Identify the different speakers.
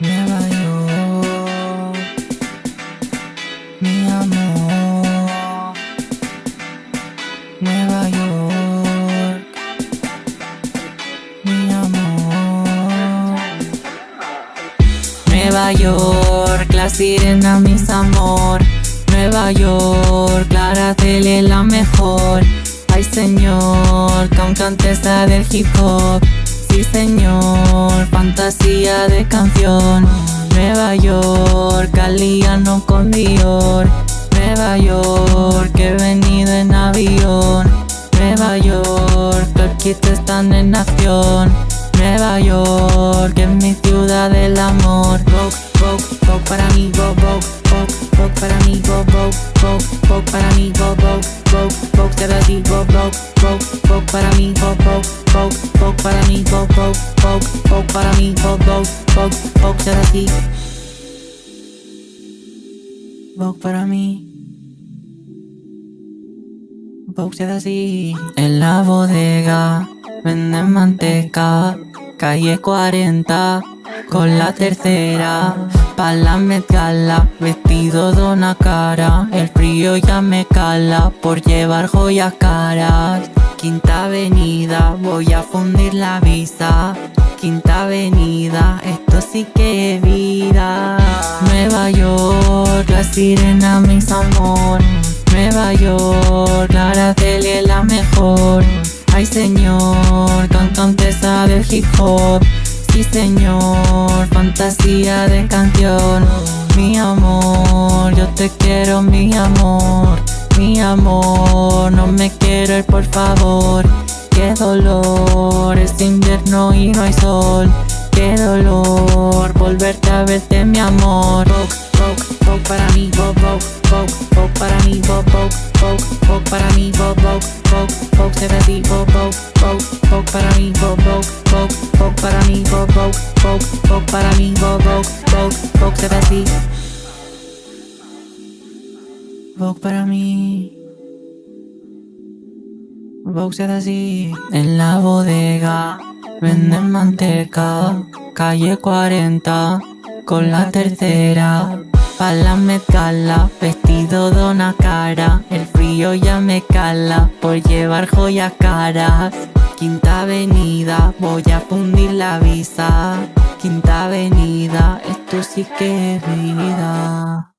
Speaker 1: Nueva York, mi amor. Nueva York, mi amor. Nueva York, la sirena, mis amor. Nueva York, Clara Tele la mejor. Ay señor, cantesa del hip hop. Sí señor, fantasía de canción. Nueva York, Caliano con Dior. Nueva York, he venido en avión. Nueva York, los están en acción. Nueva York, es mi ciudad del amor. Vogue, Vogue, Vogue para mí, Vogue, Vogue, Vogue, para mí, Vogue, Vogue, Vogue, para mí, Vogue, Vogue, Vogue, Vogue, te Vogue, Vogue, Vogue, Vogue para mí, Vogue, Vogue para mí, Vogue, Vogue, Vogue, Vogue para mí, Vogue, Vogue, Vogue, Vogue será así. Vogue para mí. Vogue será así. En la bodega venden manteca, calle 40 con la tercera. Pa' la mezcala, vestido de una cara El frío ya me cala por llevar joyas caras Quinta avenida, voy a fundir la visa. Quinta avenida, esto sí que es vida. Nueva York, la sirena mis amor. Nueva York, la Celia es la mejor. Ay señor, cantantesa del hip hop. Sí señor, fantasía de canción. Mi amor, yo te quiero mi amor Mi amor, no me quiero ir por favor. Qué dolor, es invierno y no hay sol. Qué dolor, volverte a verte mi amor. Para mí, Vogue, Vogue, Vogue, para mí, Vogue, Vogue, Vogue, para mí, Vogue, Vogue, Vogue, Vogue, se así, Vogue, Vogue, Vogue, para mí, Vogue, Vogue, Vogue, Vogue, para mí, Vogue, Vogue, Vogue, Vogue, para mí, Vogue, Vogue, Vogue, Vogue, se así Vogue para mí. Vogue se así En la bodega. Venden manteca Calle 40 Con la tercera. Pa' la metala, vestido de una cara. El frío ya me cala por llevar joyas caras. Quinta avenida, voy a fundir la visa. Quinta avenida, esto sí que es vida